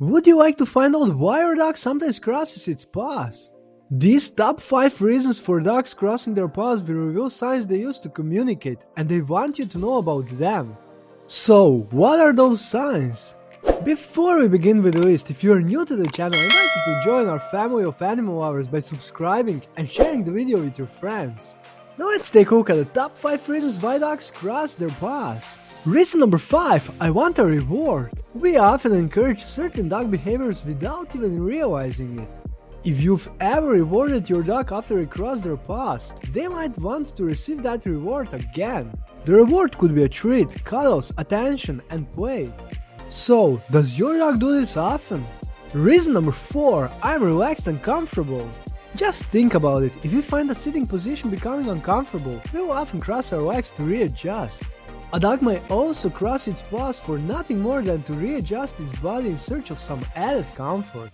Would you like to find out why your dog sometimes crosses its paws? These top 5 reasons for dogs crossing their paws will reveal signs they use to communicate and they want you to know about them. So, what are those signs? Before we begin with the list, if you are new to the channel, I invite you to join our family of animal lovers by subscribing and sharing the video with your friends. Now let's take a look at the top 5 reasons why dogs cross their paws. Reason number 5. I want a reward. We often encourage certain dog behaviors without even realizing it. If you've ever rewarded your dog after it crossed their paws, they might want to receive that reward again. The reward could be a treat, cuddles, attention, and play. So, does your dog do this often? Reason number 4. I'm relaxed and comfortable. Just think about it, if we find the sitting position becoming uncomfortable, we will often cross our legs to readjust. A dog may also cross its paws for nothing more than to readjust its body in search of some added comfort.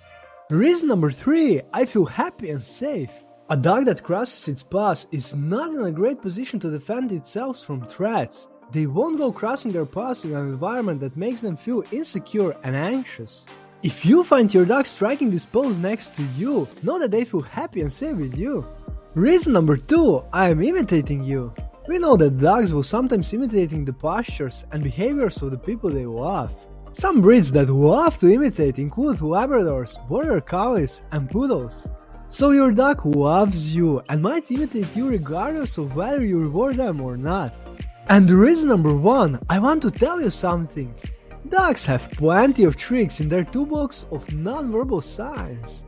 Reason number 3. I feel happy and safe. A dog that crosses its paws is not in a great position to defend itself from threats. They won't go crossing their paws in an environment that makes them feel insecure and anxious. If you find your dog striking this pose next to you, know that they feel happy and safe with you. Reason number 2. I am imitating you. We know that dogs will sometimes imitating the postures and behaviors of the people they love. Some breeds that love to imitate include Labradors, Border Collies, and Poodles. So your dog loves you and might imitate you regardless of whether you reward them or not. And reason number one, I want to tell you something. Dogs have plenty of tricks in their toolbox of non-verbal signs.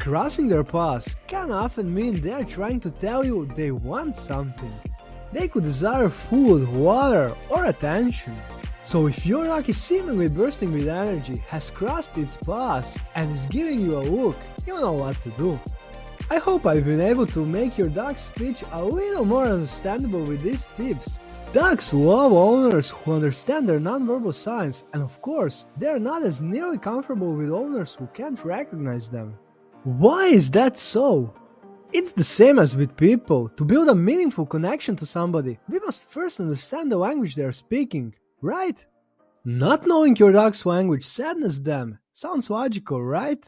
Crossing their paws can often mean they are trying to tell you they want something. They could desire food, water, or attention. So if your dog is seemingly bursting with energy, has crossed its paws, and is giving you a look, you know what to do. I hope I've been able to make your dog's speech a little more understandable with these tips. Dogs love owners who understand their nonverbal signs, and of course, they are not as nearly comfortable with owners who can't recognize them. Why is that so? It's the same as with people. To build a meaningful connection to somebody, we must first understand the language they are speaking, right? Not knowing your dog's language saddens them. Sounds logical, right?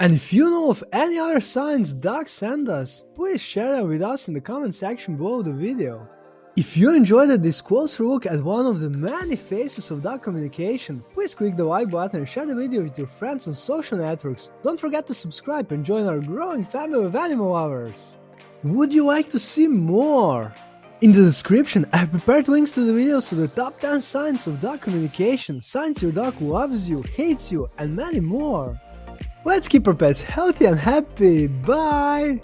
And if you know of any other signs dogs send us, please share them with us in the comment section below the video. If you enjoyed this closer look at one of the many faces of dog communication, please click the like button and share the video with your friends on social networks. Don't forget to subscribe and join our growing family of animal lovers. Would you like to see more? In the description, I have prepared links to the videos of the top 10 signs of dog communication, signs your dog loves you, hates you, and many more. Let's keep our pets healthy and happy. Bye!